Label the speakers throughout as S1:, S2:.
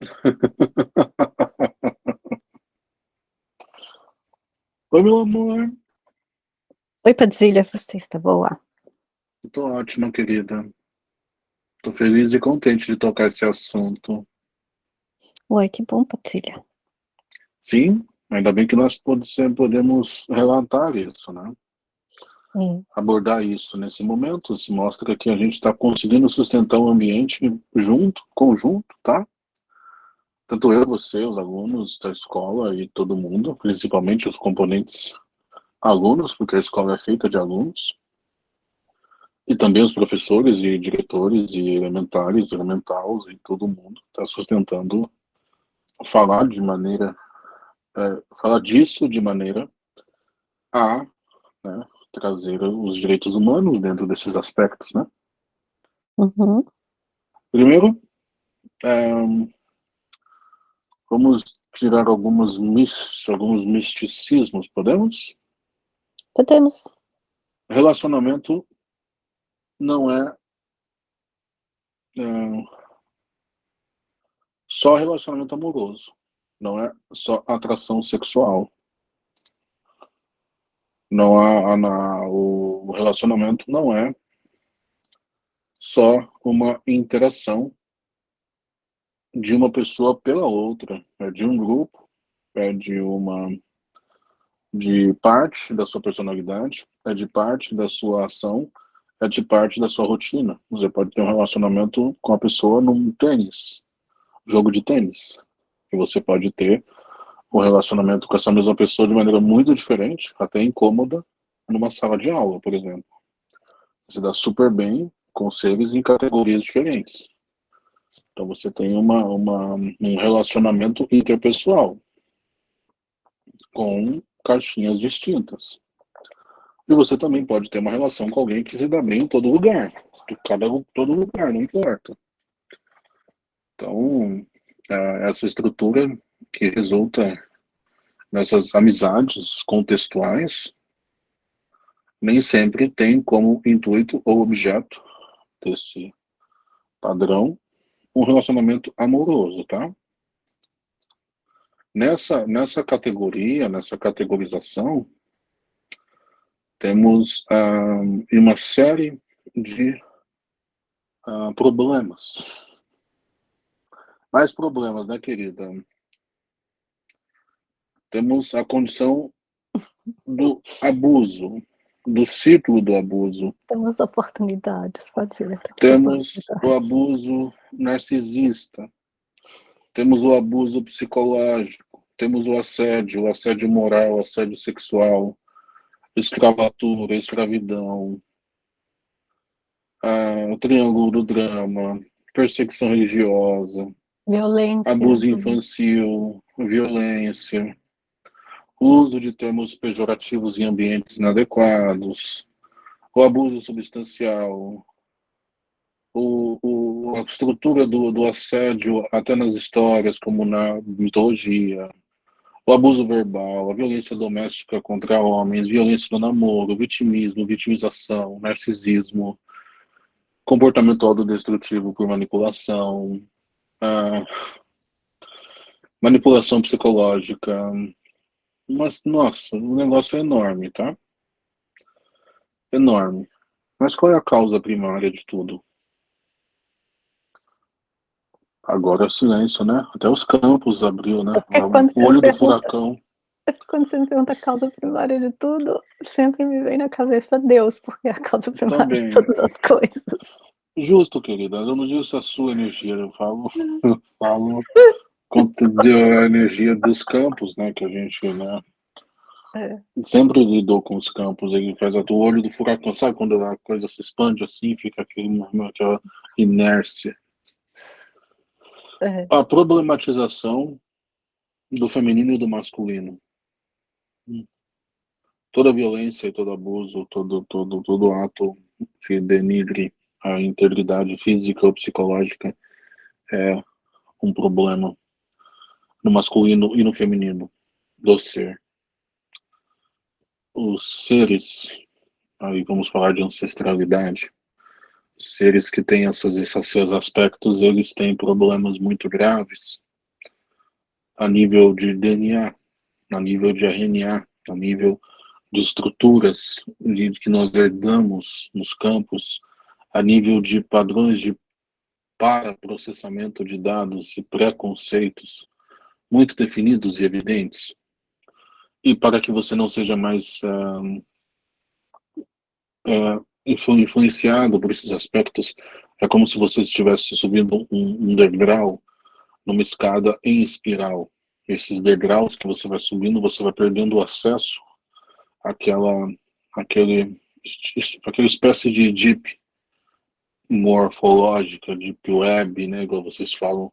S1: Oi, meu amor.
S2: Oi, Padilha, você está boa?
S1: Tô ótima, querida. Tô feliz e contente de tocar esse assunto.
S2: Oi, que bom, Padilha.
S1: Sim, ainda bem que nós podemos relatar isso, né?
S2: Sim.
S1: Abordar isso nesse momento, se mostra que a gente está conseguindo sustentar o ambiente junto, conjunto, tá? Tanto eu, você, os alunos da escola e todo mundo, principalmente os componentes alunos, porque a escola é feita de alunos, e também os professores e diretores e elementares, elementais e todo mundo está sustentando falar de maneira, é, falar disso de maneira a né, trazer os direitos humanos dentro desses aspectos, né?
S2: Uhum.
S1: Primeiro, é, vamos tirar algumas alguns misticismos, podemos?
S2: Podemos.
S1: Relacionamento não é, é só relacionamento amoroso, não é só atração sexual. Não há, na, o relacionamento não é só uma interação de uma pessoa pela outra, é de um grupo, é de uma de parte da sua personalidade, é de parte da sua ação, é de parte da sua rotina. Você pode ter um relacionamento com a pessoa num tênis, jogo de tênis. E você pode ter um relacionamento com essa mesma pessoa de maneira muito diferente, até incômoda, numa sala de aula, por exemplo. Você dá super bem com seres em categorias diferentes. Então você tem uma, uma, um relacionamento interpessoal com caixinhas distintas. E você também pode ter uma relação com alguém que se dá bem em todo lugar. Cada todo lugar, não importa. Então, é, essa estrutura que resulta nessas amizades contextuais nem sempre tem como intuito ou objeto desse padrão um relacionamento amoroso, tá? Nessa, nessa categoria, nessa categorização, temos uh, uma série de uh, problemas. Mais problemas, né, querida? Temos a condição do abuso, do ciclo do abuso.
S2: Temos oportunidades, pode ir.
S1: Temos o abuso narcisista, temos o abuso psicológico, temos o assédio, o assédio moral, o assédio sexual, escravatura, escravidão, ah, o triângulo do drama, perseguição religiosa,
S2: violência,
S1: abuso infantil, violência, uso de termos pejorativos em ambientes inadequados, o abuso substancial, o, o, a estrutura do, do assédio até nas histórias, como na mitologia, o abuso verbal, a violência doméstica contra homens, violência no namoro, vitimismo, vitimização, narcisismo, comportamento autodestrutivo por manipulação, ah, manipulação psicológica, mas, nossa, o negócio é enorme, tá? Enorme. Mas qual é a causa primária de tudo? Agora é o silêncio, né? Até os campos abriu, né?
S2: É
S1: o olho do furacão.
S2: Quando você me pergunta a causa primária de tudo, sempre me vem na cabeça Deus, porque é a causa primária Também. de todas as coisas.
S1: Justo, querida. Eu não disse a sua energia, eu falo, eu falo a energia dos campos, né? Que a gente, né? É. Sempre lidou com os campos, ele faz o olho do furacão, sabe quando a coisa se expande assim, fica aquele, aquela inércia.
S2: É.
S1: A problematização do feminino e do masculino. Toda violência, todo abuso, todo, todo, todo ato que denigre a integridade física ou psicológica é um problema no masculino e no feminino do ser. Os seres, aí vamos falar de ancestralidade, seres que têm esses, esses seus aspectos, eles têm problemas muito graves a nível de DNA, a nível de RNA, a nível de estruturas de, que nós herdamos nos campos, a nível de padrões de para processamento de dados e preconceitos muito definidos e evidentes. E para que você não seja mais uh, uh, influenciado por esses aspectos, é como se você estivesse subindo um, um degrau numa escada em espiral. Esses degraus que você vai subindo, você vai perdendo o acesso àquela, àquele, àquela espécie de deep morfológica, deep web, né, igual vocês falam,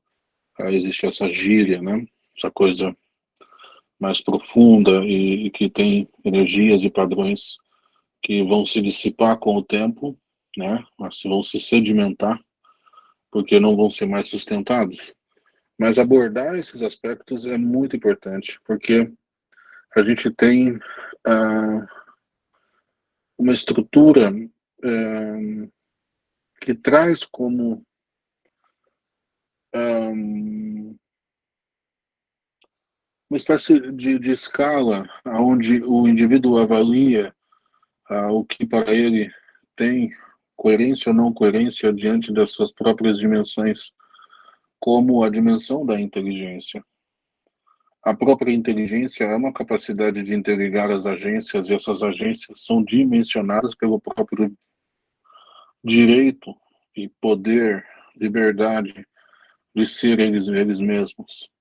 S1: existe essa gíria, né, essa coisa mais profunda e, e que tem energias e padrões que vão se dissipar com o tempo, né, vão se sedimentar, porque não vão ser mais sustentados. Mas abordar esses aspectos é muito importante, porque a gente tem uh, uma estrutura uh, que traz como um, uma espécie de, de escala onde o indivíduo avalia uh, o que para ele tem coerência ou não coerência diante das suas próprias dimensões, como a dimensão da inteligência. A própria inteligência é uma capacidade de interligar as agências e essas agências são dimensionadas pelo próprio direito e poder, liberdade de ser eles, eles mesmos.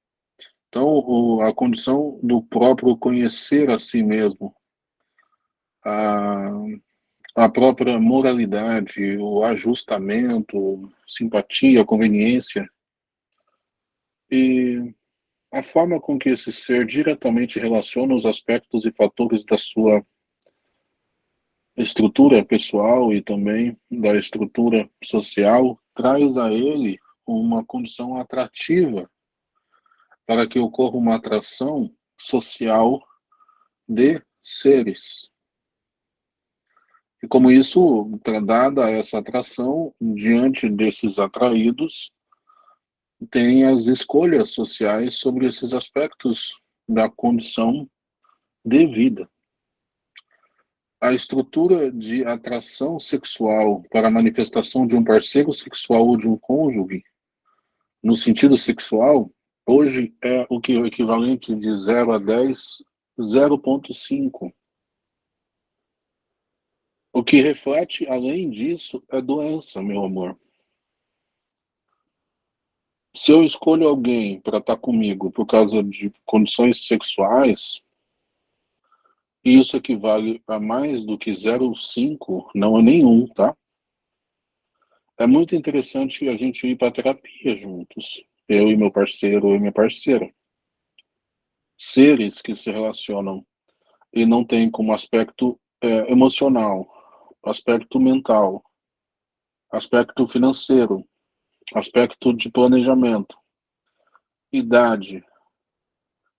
S1: Então, a condição do próprio conhecer a si mesmo, a, a própria moralidade, o ajustamento, simpatia, conveniência, e a forma com que esse ser diretamente relaciona os aspectos e fatores da sua estrutura pessoal e também da estrutura social traz a ele uma condição atrativa para que ocorra uma atração social de seres. E como isso, dada essa atração, diante desses atraídos, tem as escolhas sociais sobre esses aspectos da condição de vida a estrutura de atração sexual para a manifestação de um parceiro sexual ou de um cônjuge, no sentido sexual, hoje é o que o equivalente de 0 a 10, 0.5. O que reflete, além disso, é doença, meu amor. Se eu escolho alguém para estar comigo por causa de condições sexuais, isso equivale a mais do que 0,5, não é nenhum, tá? É muito interessante a gente ir para terapia juntos, eu e meu parceiro ou minha parceira. Seres que se relacionam e não tem como aspecto é, emocional, aspecto mental, aspecto financeiro, aspecto de planejamento, idade,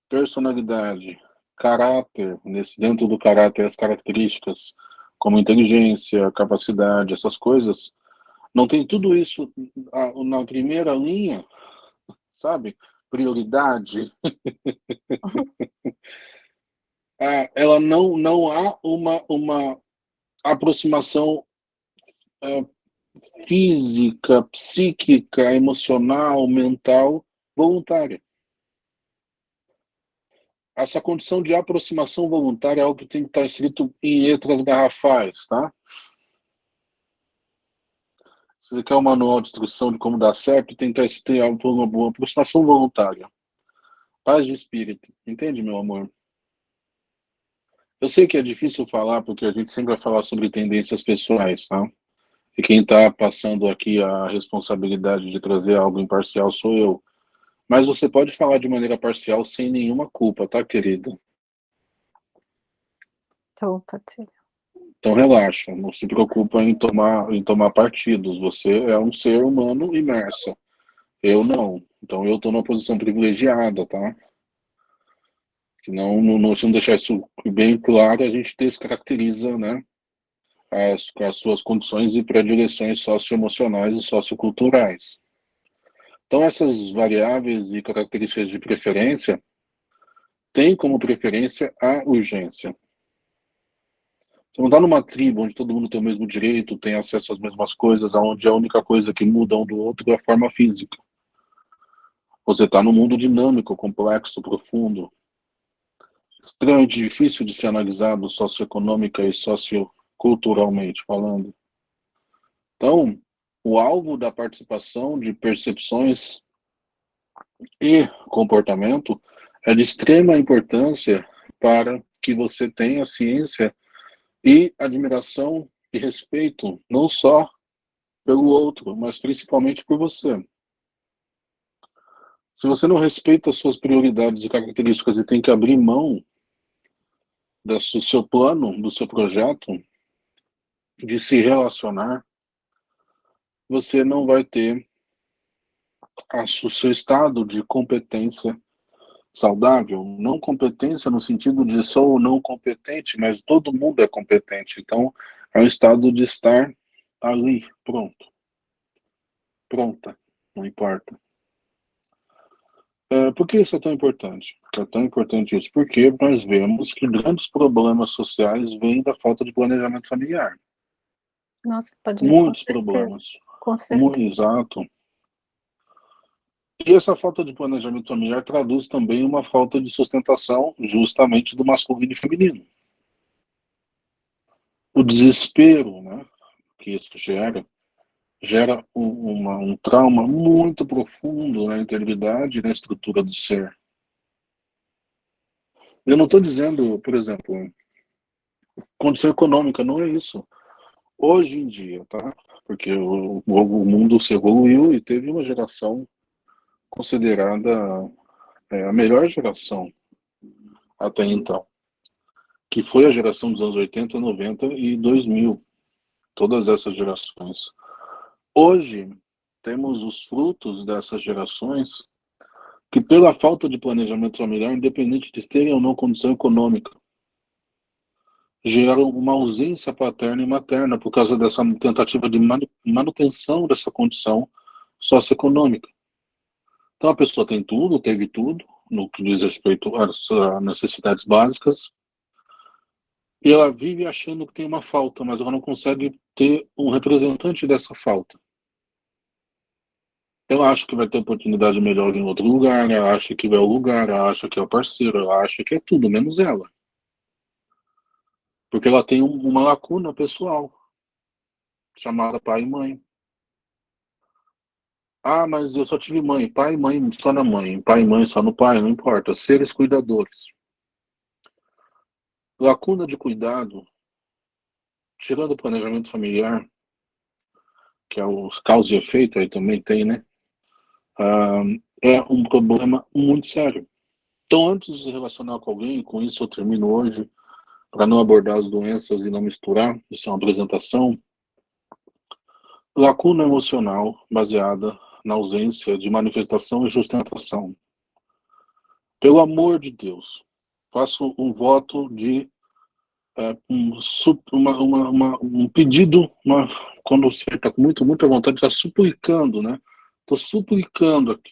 S1: personalidade, caráter, nesse, dentro do caráter, as características como inteligência, capacidade, essas coisas, não tem tudo isso na primeira linha, sabe? Prioridade. É, ela não, não há uma, uma aproximação é, física, psíquica, emocional, mental, voluntária essa condição de aproximação voluntária é algo que tem que estar escrito em letras garrafais, tá? Você quer um manual de instrução de como dar certo, que estar escrito uma boa aproximação voluntária. Paz de espírito. Entende, meu amor? Eu sei que é difícil falar, porque a gente sempre vai falar sobre tendências pessoais, tá? E quem está passando aqui a responsabilidade de trazer algo imparcial sou eu. Mas você pode falar de maneira parcial sem nenhuma culpa, tá, querida?
S2: Então, pode.
S1: Então relaxa, não se preocupa em tomar, em tomar partidos. Você é um ser humano imerso. Eu não. Então eu estou numa posição privilegiada, tá? Que não, não, se não deixar isso bem claro, a gente descaracteriza, né? As, as suas condições e predileções socioemocionais e socioculturais. Então, essas variáveis e características de preferência têm como preferência a urgência. Você não está numa tribo onde todo mundo tem o mesmo direito, tem acesso às mesmas coisas, onde a única coisa que muda um do outro é a forma física. Você está num mundo dinâmico, complexo, profundo, extremamente difícil de ser analisado socioeconômica e socioculturalmente falando. Então, o alvo da participação de percepções e comportamento é de extrema importância para que você tenha ciência e admiração e respeito, não só pelo outro, mas principalmente por você. Se você não respeita as suas prioridades e características e tem que abrir mão do seu plano, do seu projeto, de se relacionar, você não vai ter o seu estado de competência saudável, não competência no sentido de sou não competente, mas todo mundo é competente. Então, é um estado de estar ali, pronto. Pronta, não importa. É, por que isso é tão importante? É tão importante isso porque nós vemos que grandes problemas sociais vêm da falta de planejamento familiar.
S2: Nossa, pode
S1: Muitos problemas.
S2: Com certeza. Muito
S1: exato. E essa falta de planejamento familiar traduz também uma falta de sustentação justamente do masculino e feminino. O desespero né, que isso gera, gera um, uma, um trauma muito profundo na integridade e na estrutura do ser. Eu não estou dizendo, por exemplo, condição econômica, não é isso. Hoje em dia, tá? Porque o, o mundo se evoluiu e teve uma geração considerada é, a melhor geração até então, que foi a geração dos anos 80, 90 e 2000, todas essas gerações. Hoje, temos os frutos dessas gerações que, pela falta de planejamento familiar, independente de terem ou não condição econômica, geraram uma ausência paterna e materna por causa dessa tentativa de manutenção dessa condição socioeconômica. Então a pessoa tem tudo, teve tudo, no que diz respeito às necessidades básicas, e ela vive achando que tem uma falta, mas ela não consegue ter um representante dessa falta. Ela acha que vai ter oportunidade melhor em outro lugar, ela acha que vai ao lugar, ela acha que é o parceiro, ela acha que é tudo, menos ela. Porque ela tem uma lacuna pessoal, chamada pai e mãe. Ah, mas eu só tive mãe. Pai e mãe só na mãe. Pai e mãe só no pai, não importa. Seres cuidadores. Lacuna de cuidado, tirando o planejamento familiar, que é o causa e efeito, aí também tem, né? Ah, é um problema muito sério. Então, antes de se relacionar com alguém, com isso eu termino hoje, para não abordar as doenças e não misturar, isso é uma apresentação. Lacuna emocional baseada na ausência de manifestação e sustentação. Pelo amor de Deus, faço um voto de é, um, uma, uma, uma, um pedido, quando você está com muito, muita vontade, está suplicando, né? Estou suplicando aqui.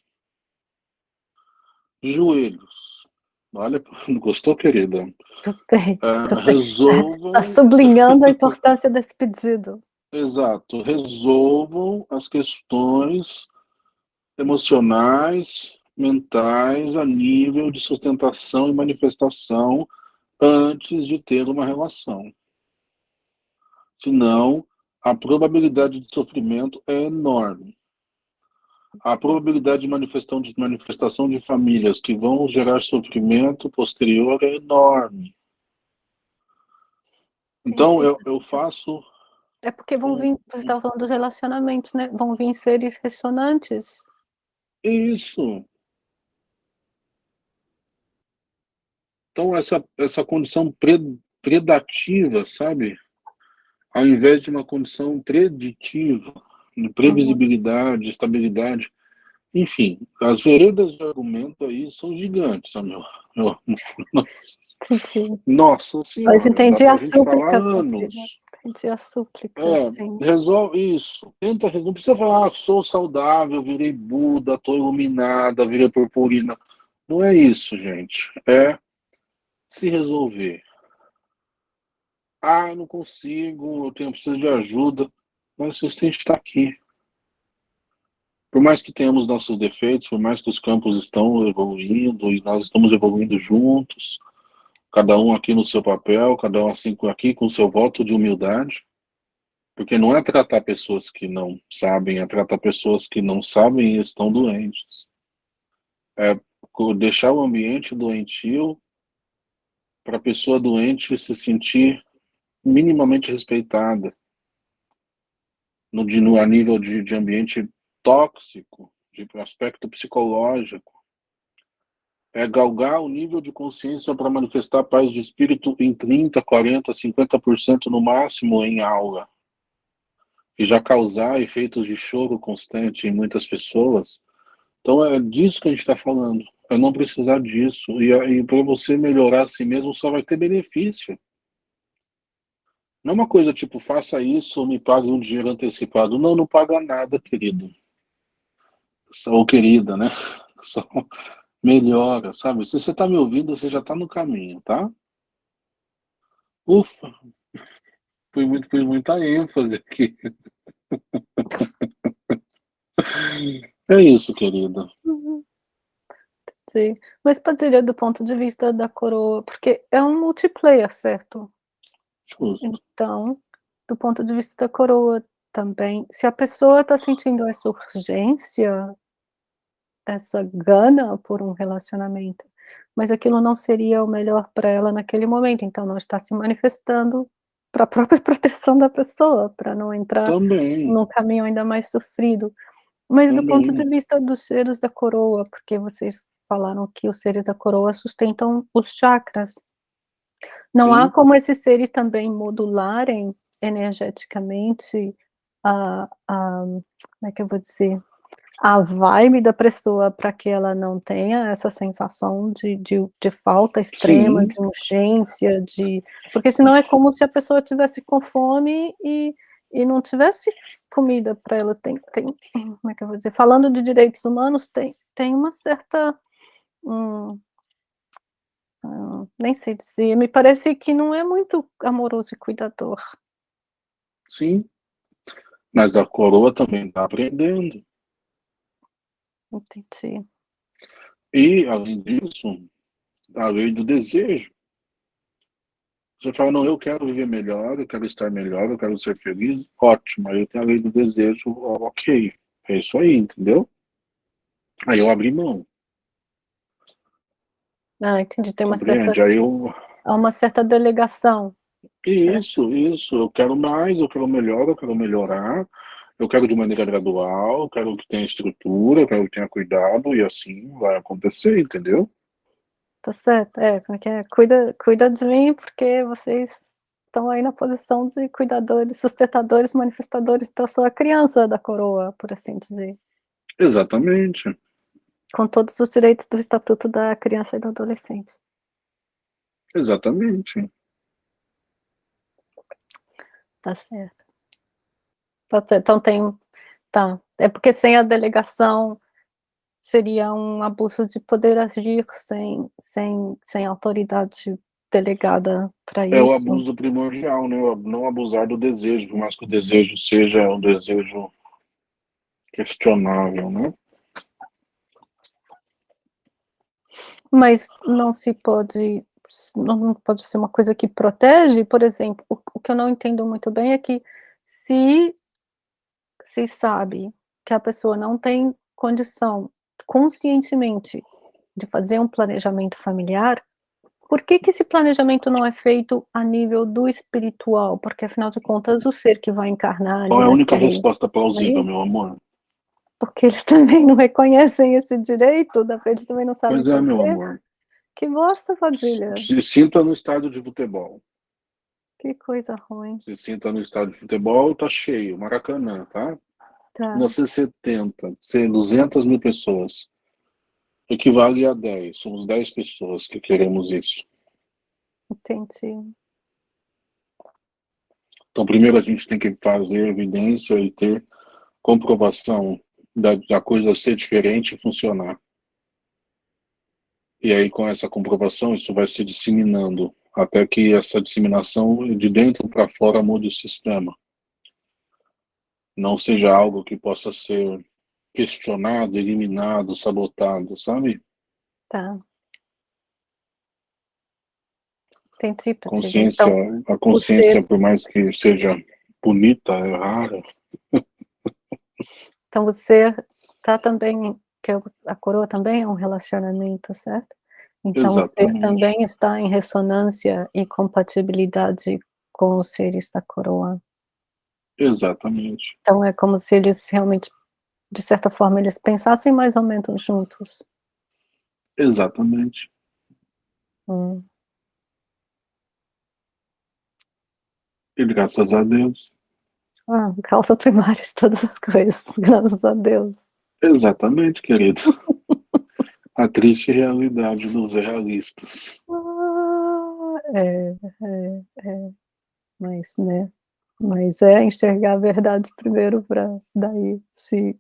S1: Joelhos. Olha, gostou, querida?
S2: Gostei.
S1: É, gostei. Resolvam.
S2: Está sublinhando a importância desse pedido.
S1: Exato. Resolvam as questões emocionais, mentais, a nível de sustentação e manifestação antes de ter uma relação. Senão, a probabilidade de sofrimento é enorme. A probabilidade de manifestação de, manifestação de famílias que vão gerar sofrimento posterior é enorme. Então, eu, eu faço...
S2: É porque vão vir, você estava falando dos relacionamentos, né? Vão vir seres ressonantes
S1: isso. Então, essa, essa condição predativa, sabe? Ao invés de uma condição preditiva, de previsibilidade, estabilidade. Enfim, as veredas de argumento aí são gigantes, meu. meu nossa, nossa senhora.
S2: Mas entendi a súplica.
S1: Anos.
S2: Pedir a súplica,
S1: é,
S2: sim.
S1: Resolve isso. Tenta, não precisa falar, ah, sou saudável, virei Buda, estou iluminada, virei purpurina. Não é isso, gente. É se resolver. Ah, não consigo, eu tenho preciso de ajuda. Mas vocês têm que estar aqui. Por mais que tenhamos nossos defeitos, por mais que os campos estão evoluindo e nós estamos evoluindo juntos, cada um aqui no seu papel, cada um assim aqui com seu voto de humildade, porque não é tratar pessoas que não sabem, é tratar pessoas que não sabem e estão doentes. É deixar o ambiente doentio para a pessoa doente se sentir minimamente respeitada no, no a nível de, de ambiente tóxico, de aspecto psicológico, é galgar o nível de consciência para manifestar paz de espírito em 30, 40, 50% no máximo em aula. E já causar efeitos de choro constante em muitas pessoas. Então é disso que a gente está falando. É não precisar disso. E, e para você melhorar a si mesmo só vai ter benefício. Não é uma coisa tipo, faça isso ou me pague um dinheiro antecipado. Não, não paga nada, querido. Ou querida, né? Só melhora, sabe? Se você está me ouvindo, você já está no caminho, tá? Ufa! Foi muito, foi muita ênfase aqui. É isso, querida.
S2: Uhum. Sim. Mas, Padilha, do ponto de vista da coroa, porque é um multiplayer, certo?
S1: Justo.
S2: Então, do ponto de vista da coroa também, se a pessoa está sentindo essa urgência essa gana por um relacionamento, mas aquilo não seria o melhor para ela naquele momento, então não está se manifestando para a própria proteção da pessoa, para não entrar
S1: Também.
S2: num caminho ainda mais sofrido. Mas
S1: Também.
S2: do ponto de vista dos seres da coroa, porque vocês falaram que os seres da coroa sustentam os chakras. Não Sim. há como esses seres também modularem energeticamente a, a, como é que eu vou dizer, a vibe da pessoa para que ela não tenha essa sensação de, de, de falta extrema,
S1: Sim.
S2: de urgência, de porque senão é como se a pessoa tivesse com fome e, e não tivesse comida para ela. Tem, tem, como é que eu vou dizer? Falando de direitos humanos, tem, tem uma certa. Hum, hum, nem sei dizer, me parece que não é muito amoroso e cuidador.
S1: Sim, mas a coroa também está aprendendo.
S2: Entendi.
S1: E, além disso, a lei do desejo. Você fala, não, eu quero viver melhor, eu quero estar melhor, eu quero ser feliz, ótimo. Aí eu tenho a lei do desejo, ok. É isso aí, entendeu? Aí eu abri mão.
S2: Ah, entendi. Tem uma
S1: Compreende?
S2: certa,
S1: Aí eu...
S2: há uma certa delegação.
S1: Isso, isso. Eu quero mais, eu quero melhor, eu quero melhorar. Eu quero de maneira gradual, quero que tenha estrutura, quero que tenha cuidado, e assim vai acontecer, entendeu?
S2: Tá certo, é, como é que é? Cuida, cuida de mim, porque vocês estão aí na posição de cuidadores, sustentadores, manifestadores, então eu sou a criança da coroa, por assim dizer.
S1: Exatamente.
S2: Com todos os direitos do Estatuto da Criança e do Adolescente.
S1: Exatamente.
S2: Tá certo. Certo. Então tem, tá, é porque sem a delegação seria um abuso de poder agir sem, sem, sem autoridade delegada para isso.
S1: É o abuso primordial, né? Não abusar do desejo, por mais que o desejo seja um desejo questionável, né?
S2: Mas não se pode, não pode ser uma coisa que protege, por exemplo, o, o que eu não entendo muito bem é que se se sabe que a pessoa não tem condição conscientemente de fazer um planejamento familiar, por que que esse planejamento não é feito a nível do espiritual? Porque afinal de contas o ser que vai encarnar...
S1: Qual é a única resposta plausível, meu amor?
S2: Porque eles também não reconhecem esse direito, eles também não sabem
S1: Pois é, meu amor.
S2: Que bosta, Padilha.
S1: Se sinta no estádio de futebol.
S2: Que coisa ruim.
S1: Se sinta no estádio de futebol, tá cheio, Maracanã, tá?
S2: Tá.
S1: 1970, 200 mil pessoas. Equivale a 10. Somos 10 pessoas que queremos isso.
S2: Entendi.
S1: Então, primeiro a gente tem que fazer evidência e ter comprovação da, da coisa ser diferente e funcionar. E aí, com essa comprovação, isso vai se disseminando, até que essa disseminação de dentro para fora mude o sistema. Não seja algo que possa ser questionado, eliminado, sabotado, sabe?
S2: Tá. Entendi,
S1: consciência, então, A consciência, você... por mais que seja bonita, é rara.
S2: Então você tá também, que a coroa também é um relacionamento, certo? Então Exatamente. você também está em ressonância e compatibilidade com os seres da coroa.
S1: Exatamente.
S2: Então é como se eles realmente, de certa forma, eles pensassem mais ou menos juntos.
S1: Exatamente.
S2: Hum.
S1: E graças a Deus.
S2: Ah, causa primária de todas as coisas, graças a Deus.
S1: Exatamente, querido. a triste realidade dos realistas.
S2: Ah, é, é, é. Mas, né? Mas é enxergar a verdade primeiro para daí se,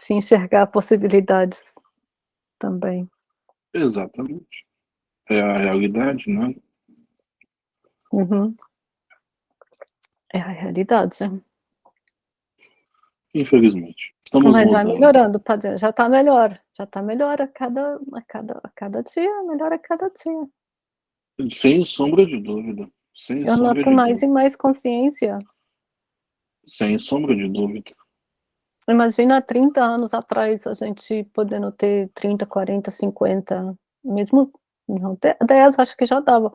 S2: se enxergar possibilidades também.
S1: Exatamente. É a realidade, né?
S2: Uhum. É a realidade.
S1: Infelizmente. Estamos
S2: Mas vai melhorando, padre. Já está melhor. Já está melhor a cada, a, cada, a cada dia, melhor a cada dia.
S1: Sem sombra de dúvida. Sem
S2: Eu noto mais dúvida. e mais consciência.
S1: Sem sombra de dúvida.
S2: Imagina 30 anos atrás a gente podendo ter 30, 40, 50, mesmo não, 10 acho que já dava,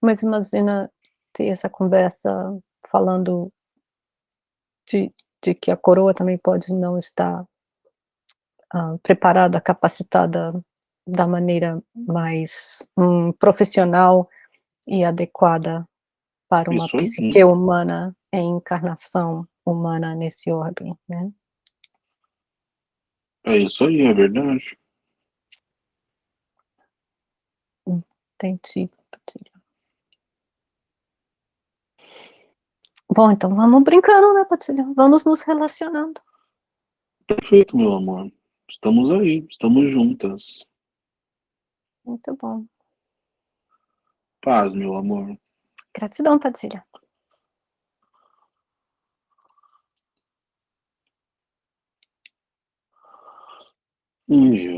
S2: mas imagina ter essa conversa falando de, de que a coroa também pode não estar uh, preparada, capacitada da maneira mais um, profissional e adequada para uma Isso psique sim. humana em encarnação humana nesse orbe, né?
S1: É isso aí, é verdade.
S2: Entendi. Bom, então vamos brincando, né, Patilha? Vamos nos relacionando.
S1: Perfeito, meu amor. Estamos aí, estamos juntas.
S2: Muito bom.
S1: Paz, meu amor.
S2: Gratidão, Patilha.
S1: Hum,